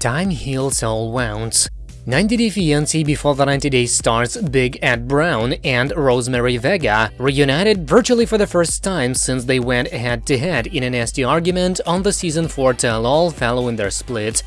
Time heals all wounds. 90 Day Fiancé Before the 90 Days stars Big Ed Brown and Rosemarie Vega reunited virtually for the first time since they went head-to-head -head in a nasty argument on the season 4 tell-all following their split.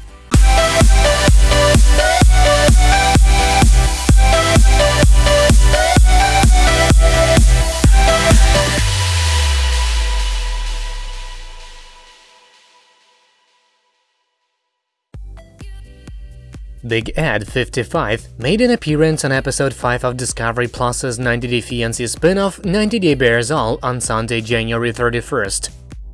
Big Ed, 55, made an appearance on episode 5 of Discovery Plus's 90 Day Fiancé spin-off 90 Day Bares All on Sunday, January 31st.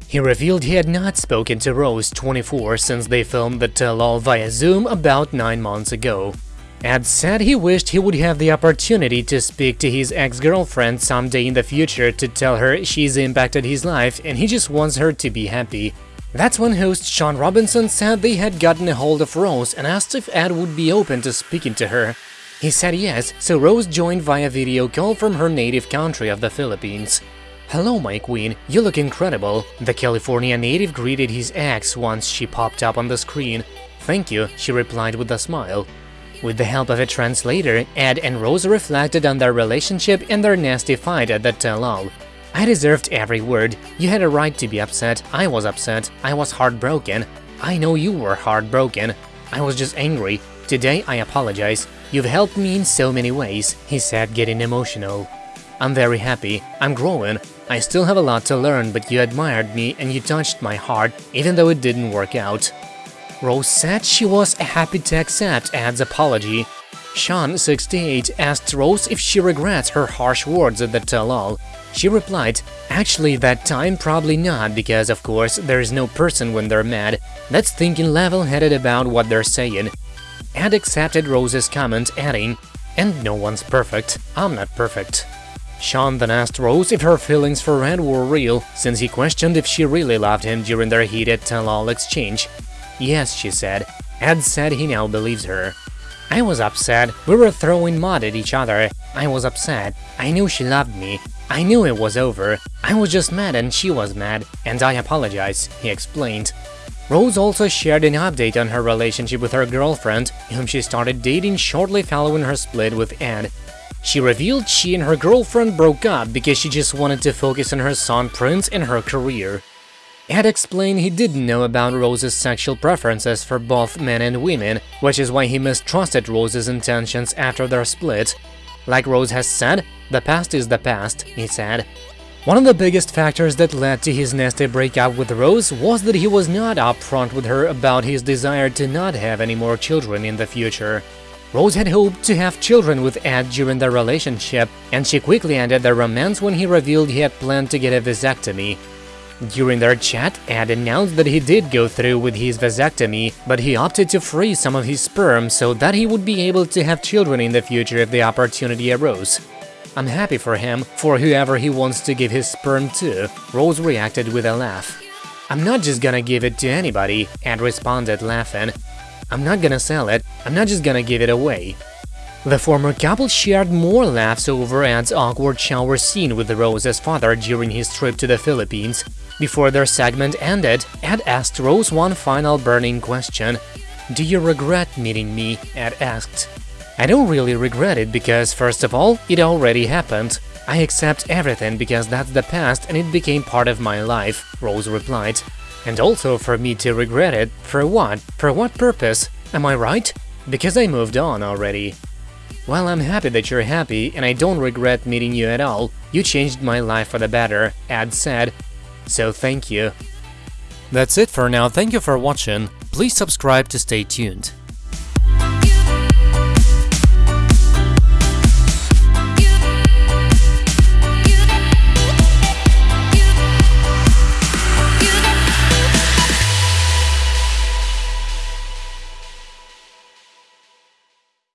He revealed he had not spoken to Rose, 24, since they filmed the tell-all via Zoom about 9 months ago. Ed said he wished he would have the opportunity to speak to his ex-girlfriend someday in the future to tell her she's impacted his life and he just wants her to be happy. That's when host Shaun Robinson said they had gotten a hold of Rose and asked if Ed would be open to speaking to her. He said yes, so Rose joined via video call from her native country of the Philippines. Hello, my queen, you look incredible, the California native greeted his ex once she popped up on the screen. Thank you, she replied with a smile. With the help of a translator, Ed and Rose reflected on their relationship and their nasty fight at the tell-all. I deserved every word. You had a right to be upset. I was upset. I was heartbroken. I know you were heartbroken. I was just angry. Today I apologize. You've helped me in so many ways, he said, getting emotional. I'm very happy. I'm growing. I still have a lot to learn, but you admired me and you touched my heart, even though it didn't work out. Rose said she was happy to accept Ed's apology. Shaun, 68, asked Rose if she regrets her harsh words at the tell-all. She replied, actually that time probably not, because of course there's no person when they're mad, that's thinking level-headed about what they're saying. Ed accepted Rose's comment, adding, and no one's perfect, I'm not perfect. Shaun then asked Rose if her feelings for Ed were real, since he questioned if she really loved him during their heated tell-all exchange. Yes, she said. Ed said he now believes her. I was upset, we were throwing mud at each other, I was upset, I knew she loved me, I knew it was over, I was just mad and she was mad, and I apologize, he explained. Rose also shared an update on her relationship with her girlfriend, whom she started dating shortly following her split with Ed. She revealed she and her girlfriend broke up because she just wanted to focus on her son Prince and her career. Ed explained he didn't know about Rose's sexual preferences for both men and women, which is why he mistrusted Rose's intentions after their split. Like Rose has said, the past is the past, he said. One of the biggest factors that led to his nasty breakup with Rose was that he was not upfront with her about his desire to not have any more children in the future. Rose had hoped to have children with Ed during their relationship, and she quickly ended their romance when he revealed he had planned to get a vasectomy. During their chat, Ed announced that he did go through with his vasectomy, but he opted to freeze some of his sperm so that he would be able to have children in the future if the opportunity arose. I'm happy for him, for whoever he wants to give his sperm to, Rose reacted with a laugh. I'm not just gonna give it to anybody, Ed responded, laughing. I'm not gonna sell it, I'm not just gonna give it away. The former couple shared more laughs over Ed's awkward shower scene with Rose's father during his trip to the Philippines. Before their segment ended, Ed asked Rose one final burning question. Do you regret meeting me? Ed asked. I don't really regret it because, first of all, it already happened. I accept everything because that's the past and it became part of my life, Rose replied. And also for me to regret it, for what? For what purpose? Am I right? Because I moved on already. Well, I'm happy that you're happy, and I don't regret meeting you at all. You changed my life for the better, Ed said. So thank you. That's it for now, thank you for watching. Please subscribe to stay tuned.